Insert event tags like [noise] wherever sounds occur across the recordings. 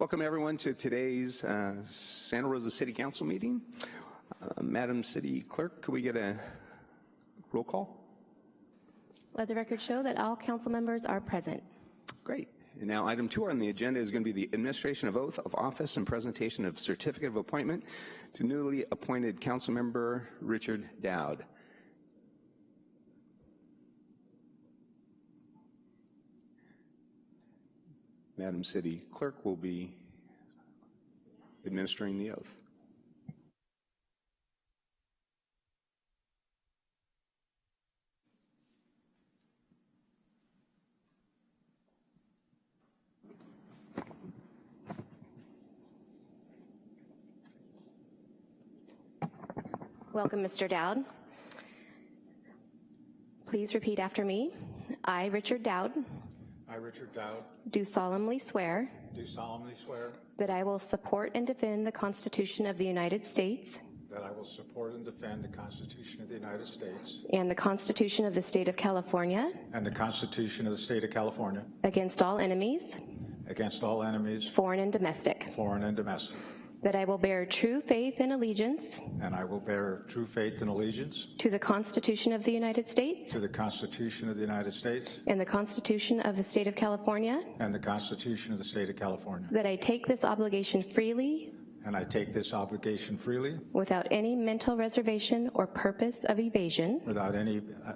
Welcome everyone to today's uh, Santa Rosa City Council meeting. Uh, Madam City Clerk, could we get a roll call? Let the record show that all council members are present. Great. And now item two on the agenda is going to be the administration of oath of office and presentation of certificate of appointment to newly appointed council member Richard Dowd. Madam City Clerk will be administering the oath. Welcome, Mr. Dowd. Please repeat after me. I, Richard Dowd, I, Richard Dowd, do solemnly swear do solemnly swear that I will support and defend the Constitution of the United States that I will support and defend the Constitution of the United States and the Constitution of the State of California and the Constitution of the State of California against all enemies, against all enemies, foreign and domestic, foreign and domestic, that I will bear true faith and allegiance and I will bear true faith and allegiance to the Constitution of the United States to the Constitution of the United States and the Constitution of the State of California, and the Constitution of the State of California, that I take this obligation freely and I take this obligation freely without any mental reservation or purpose of evasion, without any uh,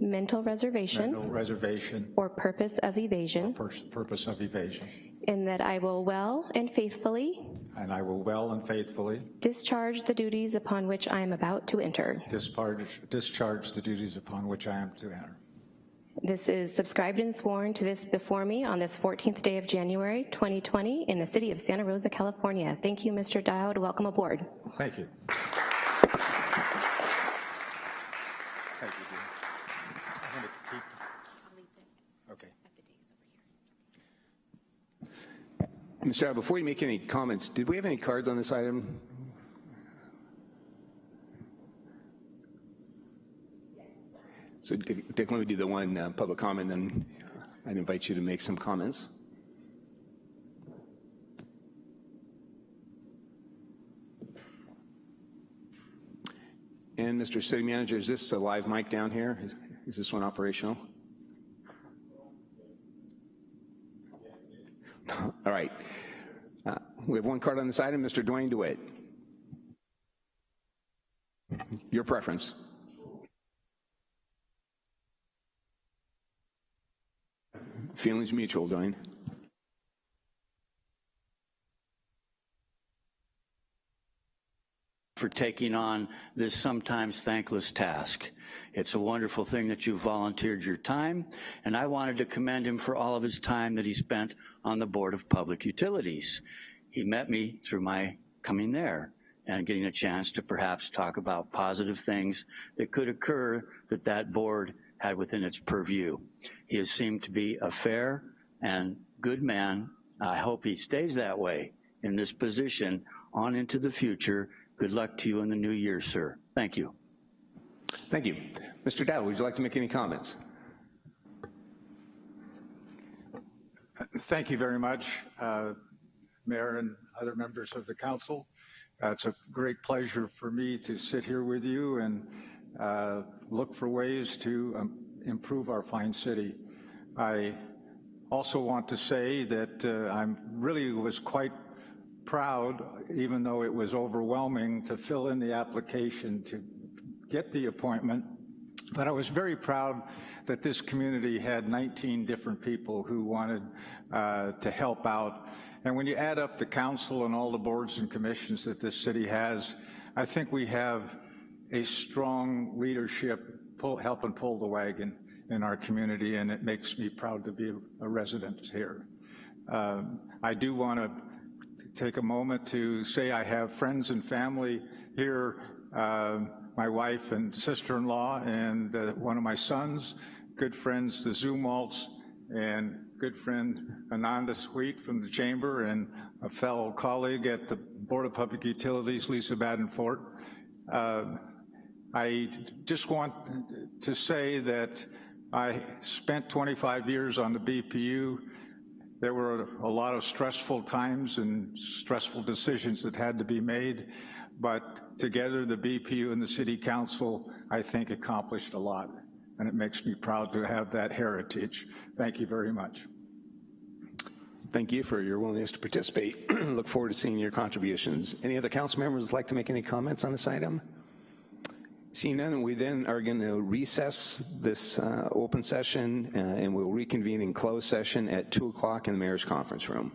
mental reservation no reservation or purpose of evasion, or purpose of evasion, and that I will well and faithfully and I will well and faithfully discharge the duties upon which I am about to enter. discharge, discharge the duties upon which I am to enter. This is subscribed and sworn to this before me on this 14th day of January 2020 in the city of Santa Rosa, California. Thank you, Mr. Dowd. Welcome aboard. Thank you. Mr. Dowd, before you make any comments, did we have any cards on this item? So Dick, let me do the one uh, public comment, then I'd invite you to make some comments. And Mr. City Manager, is this a live mic down here? Is, is this one operational? [laughs] All right. Uh, we have one card on this item, Mr. Dwayne DeWitt. Your preference. Feelings mutual, Dwayne. For taking on this sometimes thankless task. It's a wonderful thing that you volunteered your time, and I wanted to commend him for all of his time that he spent on the Board of Public Utilities. He met me through my coming there and getting a chance to perhaps talk about positive things that could occur that that board had within its purview. He has seemed to be a fair and good man. I hope he stays that way in this position on into the future. Good luck to you in the new year, sir. Thank you. Thank you. Mr. Dowd, would you like to make any comments? Thank you very much, uh, Mayor and other members of the council. Uh, it's a great pleasure for me to sit here with you and uh, look for ways to um, improve our fine city. I also want to say that uh, I really was quite proud, even though it was overwhelming, to fill in the application to get the appointment. But I was very proud that this community had 19 different people who wanted uh, to help out. And when you add up the council and all the boards and commissions that this city has, I think we have a strong leadership pull, helping pull the wagon in our community, and it makes me proud to be a resident here. Um, I do want to take a moment to say I have friends and family here, uh, my wife and sister-in-law and uh, one of my sons, good friends, the Zumwalts, and good friend Ananda Sweet from the Chamber and a fellow colleague at the Board of Public Utilities, Lisa Badenfort. Uh, I just want to say that I spent 25 years on the BPU There were a lot of stressful times and stressful decisions that had to be made, but together the BPU and the City Council, I think, accomplished a lot, and it makes me proud to have that heritage. Thank you very much. Thank you for your willingness to participate. [clears throat] Look forward to seeing your contributions. Any other council members like to make any comments on this item? Seeing none, we then are going to recess this uh, open session uh, and we'll reconvene in closed session at 2 o'clock in the mayor's conference room.